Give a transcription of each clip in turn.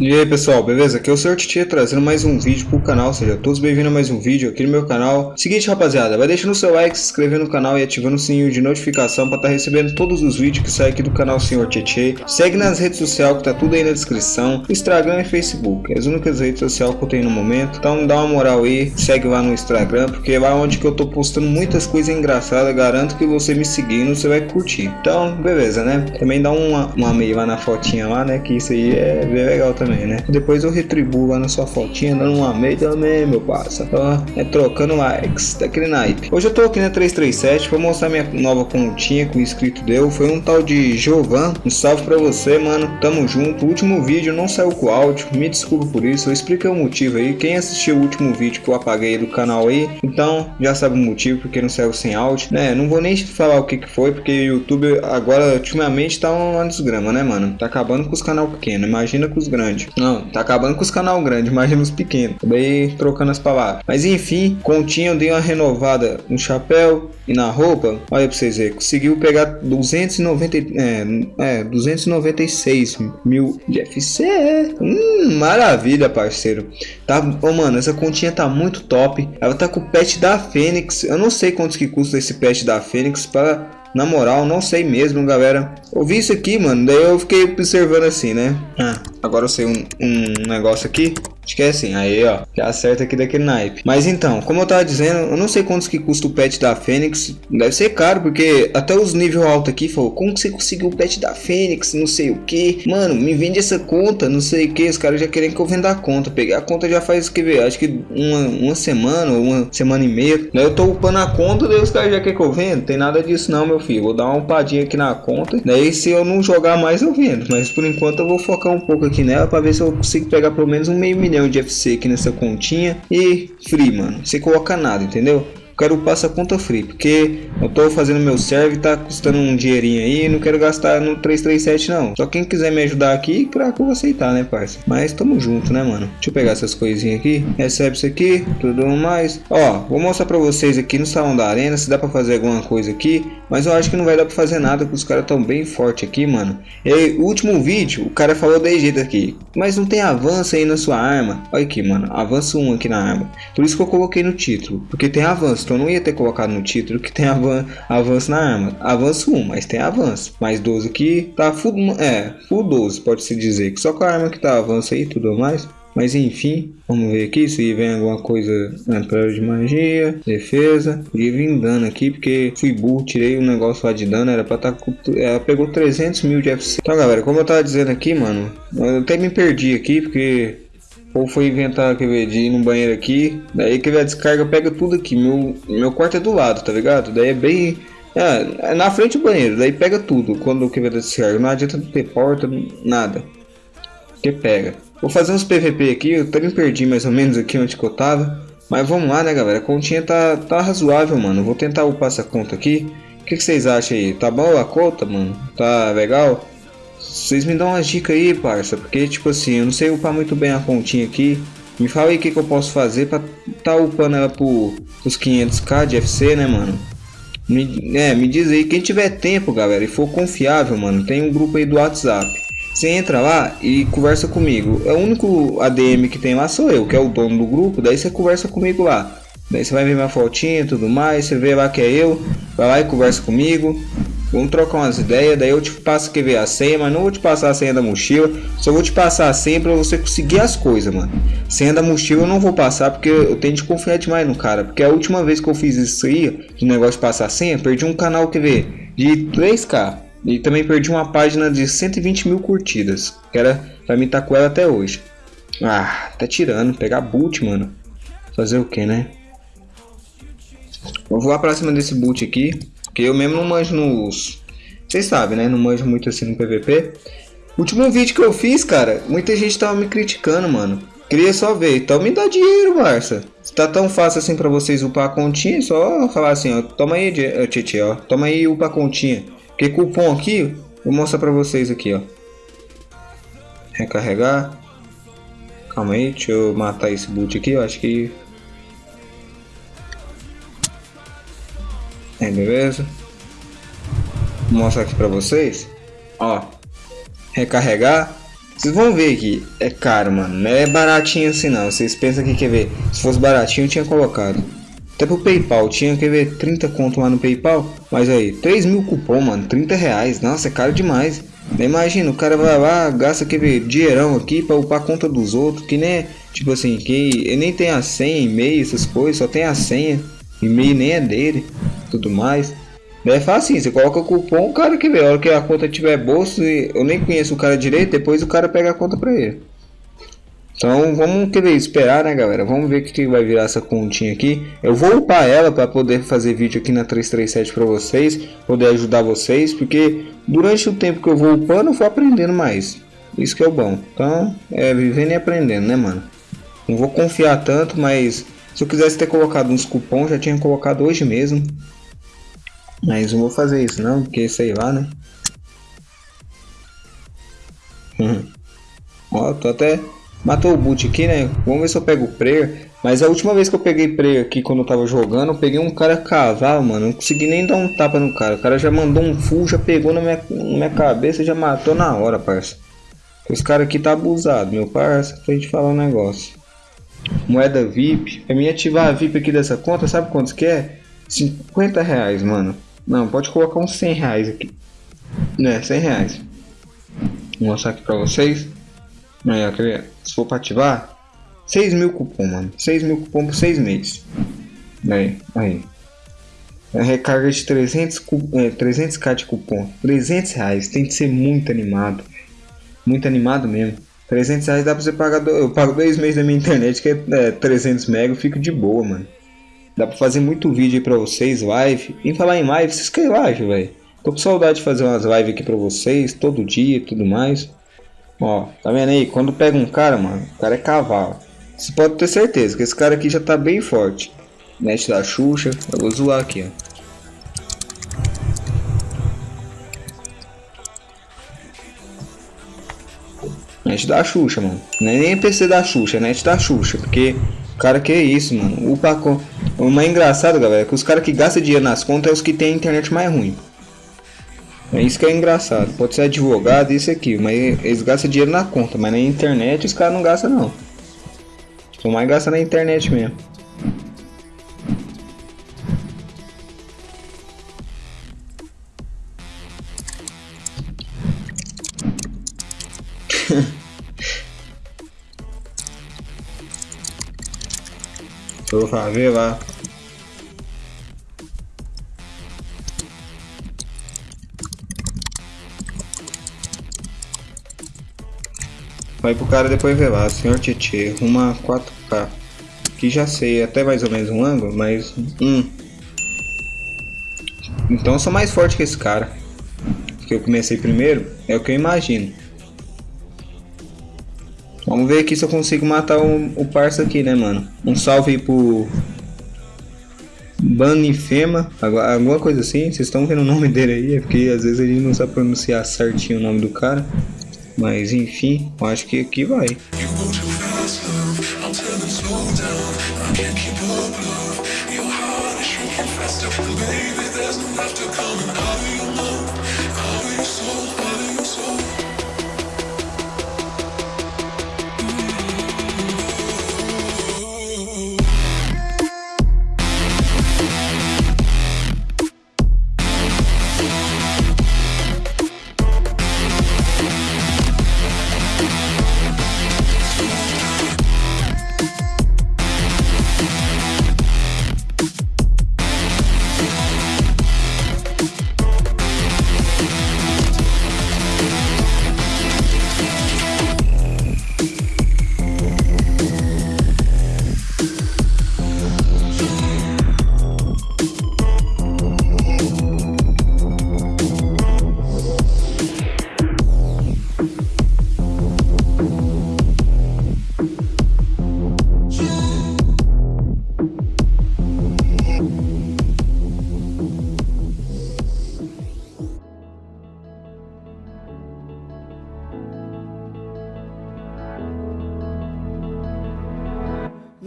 E aí pessoal, beleza? Aqui é o Sr. Titi trazendo mais um vídeo pro canal, seja todos bem-vindos a mais um vídeo aqui no meu canal. Seguinte rapaziada, vai deixando o seu like, se inscrever no canal e ativando o sininho de notificação para estar tá recebendo todos os vídeos que saem aqui do canal Sr. Titi. Segue nas redes sociais que tá tudo aí na descrição, Instagram e Facebook, as únicas redes sociais que eu tenho no momento. Então dá uma moral aí, segue lá no Instagram, porque é lá onde que eu tô postando muitas coisas engraçadas, garanto que você me seguindo, você vai curtir. Então, beleza, né? Também dá uma, uma meia lá na fotinha lá, né? Que isso aí é bem legal também também, né? Depois eu retribuo lá na sua fotinha, dando uma meia também, meu parça. Ó, é trocando likes, daquele naipe. Hoje eu tô aqui na 337 pra mostrar minha nova continha que o inscrito deu. Foi um tal de Jovan. Um salve pra você, mano. Tamo junto. O último vídeo não saiu com áudio. Me desculpa por isso. Eu expliquei o motivo aí. Quem assistiu o último vídeo que eu apaguei do canal aí, então já sabe o motivo porque não saiu sem áudio, né? Não vou nem falar o que que foi, porque o YouTube agora, ultimamente, tá uma desgrama, né, mano? Tá acabando com os canal pequenos. Imagina com os grandes grande. Não, tá acabando com os canal grandes, imagina os pequenos. Acabei trocando as palavras. Mas enfim, Continha eu dei uma renovada no chapéu e na roupa. Olha pra vocês verem, conseguiu pegar 290, é, é, 296 mil de FC. Hum, maravilha, parceiro. Tá, oh, mano, essa continha tá muito top. Ela tá com o pet da Fênix. Eu não sei quantos que custa esse pet da Fênix para na moral, não sei mesmo, galera. Ouvi isso aqui, mano. Daí eu fiquei observando assim, né? Ah, agora eu sei um, um negócio aqui. Que é assim, aí ó, já acerta aqui daquele naipe. Mas então, como eu tava dizendo, eu não sei quantos que custa o pet da Fênix. Deve ser caro, porque até os nível alto aqui falou, como que você conseguiu o pet da Fênix, não sei o que. Mano, me vende essa conta, não sei o que. Os caras já querem que eu venda a conta. Peguei a conta já faz, que ver, acho que uma, uma semana uma semana e meia. Daí eu tô upando a conta, daí os caras já querem que eu venda. Tem nada disso não, meu filho. Vou dar uma upadinha aqui na conta. Daí se eu não jogar mais, eu vendo. Mas por enquanto eu vou focar um pouco aqui nela, pra ver se eu consigo pegar pelo menos um meio milhão milhão de FC aqui nessa continha e free, mano. Você coloca nada, entendeu? Quero passar conta free, porque eu tô fazendo meu serve, tá custando um dinheirinho aí, não quero gastar no 337 não. Só quem quiser me ajudar aqui, claro que eu vou aceitar, né, parça? Mas tamo junto, né, mano? Deixa eu pegar essas coisinhas aqui, recebe isso aqui, tudo mais. Ó, vou mostrar pra vocês aqui no salão da arena, se dá pra fazer alguma coisa aqui, mas eu acho que não vai dar pra fazer nada, porque os caras tão bem forte aqui, mano. E o último vídeo, o cara falou de jeito aqui, mas não tem avanço aí na sua arma. Olha aqui, mano, avanço 1 aqui na arma. Por isso que eu coloquei no título, porque tem avanço. Então não ia ter colocado no título que tem avan avanço na arma. Avanço 1, mas tem avanço. Mais 12 aqui, tá full, é, full 12, pode-se dizer. Só com a arma que tá avanço aí e tudo mais. Mas enfim, vamos ver aqui se vem alguma coisa na tela de magia, defesa. Podia vir dano aqui, porque fui burro, tirei um negócio lá de dano, era pra estar tá, ela pegou 300 mil de FC. Então galera, como eu tava dizendo aqui, mano, eu até me perdi aqui, porque ou foi inventar que de ir banheiro aqui, daí que a descarga pega tudo aqui. Meu, meu quarto é do lado, tá ligado? Daí é bem. É, é na frente do banheiro, daí pega tudo quando o que vai descarga. Não adianta ter porta, nada. Que pega. Vou fazer uns PVP aqui, eu também perdi mais ou menos aqui onde que eu tava. Mas vamos lá, né, galera? A continha tá, tá razoável, mano. Vou tentar upar essa conta aqui. O que, que vocês acham aí? Tá bom a conta, mano? Tá legal? Vocês me dão umas dicas aí, parça, porque tipo assim, eu não sei upar muito bem a continha aqui. Me fala aí o que, que eu posso fazer pra tá upando ela por os 500k de FC, né, mano? Me, é, me diz aí, quem tiver tempo, galera, e for confiável, mano, tem um grupo aí do WhatsApp. Você entra lá e conversa comigo. É o único ADM que tem lá sou eu, que é o dono do grupo. Daí você conversa comigo lá. Daí você vai ver minha fotinha e tudo mais. Você vê lá que é eu. Vai lá e conversa comigo. Vamos trocar umas ideias, daí eu te passo que ver a senha, mas não vou te passar a senha da mochila, só vou te passar a senha pra você conseguir as coisas, mano. Senha da mochila eu não vou passar porque eu tenho de confiar demais no cara, porque a última vez que eu fiz isso aí, de negócio de passar a senha, perdi um canal, ver, de 3k. E também perdi uma página de 120 mil curtidas, que era pra mim tá com ela até hoje. Ah, tá tirando, pegar boot, mano. Fazer o que, né? Vou voar pra cima desse boot aqui. Porque eu mesmo não manjo nos... Vocês sabem, né? Não manjo muito assim no PVP. Último vídeo que eu fiz, cara, muita gente tava me criticando, mano. Queria só ver. Então me dá dinheiro, Barça. Se tá tão fácil assim pra vocês upar a continha, só falar assim, ó. Toma aí, Titi, ó. Toma aí upar a continha. Porque cupom aqui, vou mostrar pra vocês aqui, ó. Recarregar. Calma aí, deixa eu matar esse boot aqui, eu acho que É, beleza? Vou mostrar aqui pra vocês. Ó. Recarregar. Vocês vão ver aqui, é caro, mano. Não é baratinho assim não. Vocês pensam que quer ver? Se fosse baratinho, tinha colocado. Até pro Paypal, tinha que ver 30 conto lá no Paypal. Mas aí, 3 mil cupom, mano. 30 reais. Nossa, é caro demais. Imagina, o cara vai lá, gasta aquele dinheirão aqui pra upar a conta dos outros. Que nem, tipo assim, que nem tem a senha, e-mail, essas coisas. Só tem a senha. E-mail nem é dele. Tudo mais. É fácil, você coloca o cupom, o cara que vê, a hora que a conta tiver bolso, eu nem conheço o cara direito, depois o cara pega a conta pra ele. Então vamos querer esperar, né galera? Vamos ver o que vai virar essa continha aqui. Eu vou upar ela para poder fazer vídeo aqui na 337 para vocês, poder ajudar vocês, porque durante o tempo que eu vou upando eu vou aprendendo mais. Isso que é o bom. Então é vivendo e aprendendo, né mano? Não vou confiar tanto, mas se eu quisesse ter colocado uns cupons, já tinha colocado hoje mesmo. Mas não vou fazer isso não, porque sei lá, né? Ó, tô até... Matou o boot aqui, né? Vamos ver se eu pego o prayer. Mas a última vez que eu peguei prayer aqui, quando eu tava jogando, eu peguei um cara cavalo, mano. Não consegui nem dar um tapa no cara. O cara já mandou um full, já pegou na minha, na minha cabeça já matou na hora, parça. Os caras aqui tá abusado, meu parça. Pra gente falar um negócio. Moeda VIP. Pra mim ativar a VIP aqui dessa conta, sabe quantos que é? 50 reais, mano. Não, pode colocar uns 100 reais aqui. Né, 100 reais. Vou mostrar aqui pra vocês. Aí, se for pra ativar, 6 mil cupom, mano. 6 mil cupom por 6 meses. Aí, aí. A recarga de 300, é, 300k de cupom. 300 reais. Tem que ser muito animado. Muito animado mesmo. 300 reais dá pra você pagar. Do... Eu pago 2 meses da minha internet, que é, é 300 mega. Eu fico de boa, mano. Dá pra fazer muito vídeo aí pra vocês, live. Em falar em live, vocês querem live, velho? Tô com saudade de fazer umas lives aqui pra vocês, todo dia e tudo mais. Ó, tá vendo aí? Quando pega um cara, mano, o cara é cavalo. Você pode ter certeza que esse cara aqui já tá bem forte. Net da Xuxa, eu vou zoar aqui, ó. Net da Xuxa, mano. Não é nem PC da Xuxa, é net da Xuxa, porque Cara, que é isso, mano. O pacote. O mais engraçado, galera, é que os caras que gastam dinheiro nas contas é os que tem a internet mais ruim. É isso que é engraçado. Pode ser advogado, isso aqui, mas eles gastam dinheiro na conta, mas na internet os caras não gastam não. Só mais gasta na internet mesmo. Vou ver lá. Vai pro cara depois ver lá, senhor Tietê, uma 4K. Que já sei até mais ou menos um ângulo, mas. Hum. Então eu sou mais forte que esse cara. Que eu comecei primeiro, é o que eu imagino. Vamos ver aqui se eu consigo matar o, o parça aqui, né, mano? Um salve aí pro... Banifema, alguma coisa assim. Vocês estão vendo o nome dele aí, é porque às vezes ele não sabe pronunciar certinho o nome do cara. Mas enfim, eu acho que aqui vai. Baby,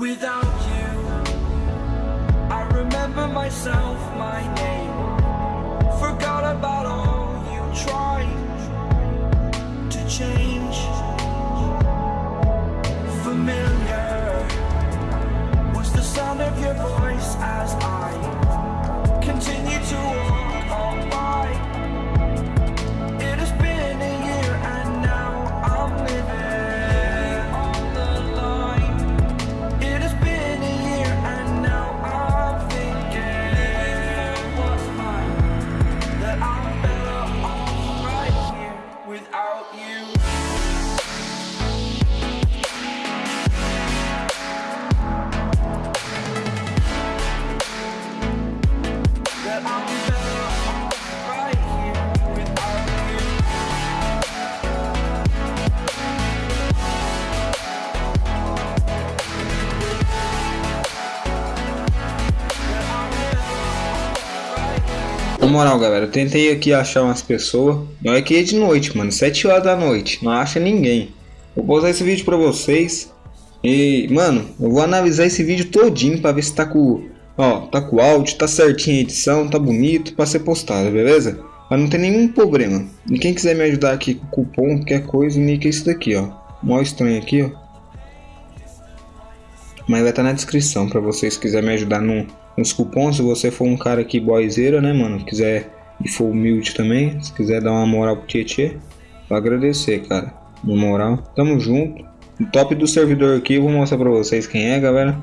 Without you, I remember myself, moral, galera, eu tentei aqui achar umas pessoas. É que é de noite, mano. 7 horas da noite. Não acha ninguém. Vou postar esse vídeo pra vocês. E, mano, eu vou analisar esse vídeo todinho pra ver se tá com... Ó, tá com áudio, tá certinho a edição, tá bonito pra ser postado, beleza? Mas não tem nenhum problema. E quem quiser me ajudar aqui com cupom, qualquer coisa, o nick é daqui, ó. Mó estranho aqui, ó. Mas vai estar tá na descrição pra vocês quiserem me ajudar no, nos cupons. Se você for um cara aqui boyzeira, né, mano? Quiser e for humilde também, se quiser dar uma moral pro Tietê, vou agradecer, cara. Na moral, tamo junto. O top do servidor aqui, eu vou mostrar pra vocês quem é, galera.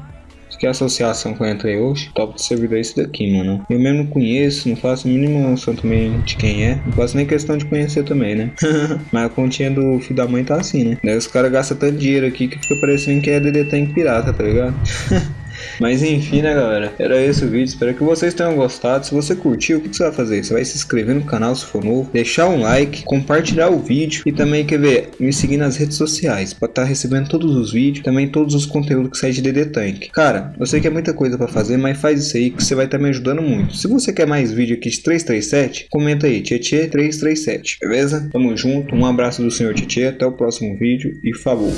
Que é associação que eu entrei hoje. Top do servidor é esse daqui, mano. Eu mesmo não conheço, não faço a mínima noção também de quem é. Não faço nem questão de conhecer também, né? Mas a continha do filho da mãe tá assim, né? Daí os caras gastam tanto dinheiro aqui que fica parecendo que é DD Tank pirata, tá ligado? Mas enfim, né, galera? Era esse o vídeo. Espero que vocês tenham gostado. Se você curtiu, o que você vai fazer? Você vai se inscrever no canal se for novo, deixar um like, compartilhar o vídeo e também, quer ver, me seguir nas redes sociais para estar tá recebendo todos os vídeos, também todos os conteúdos que saem de DD Tank. Cara, eu sei que é muita coisa para fazer, mas faz isso aí que você vai estar tá me ajudando muito. Se você quer mais vídeo aqui de 337, comenta aí, Tietê 337, beleza? Tamo junto, um abraço do senhor Tietê, até o próximo vídeo e falou!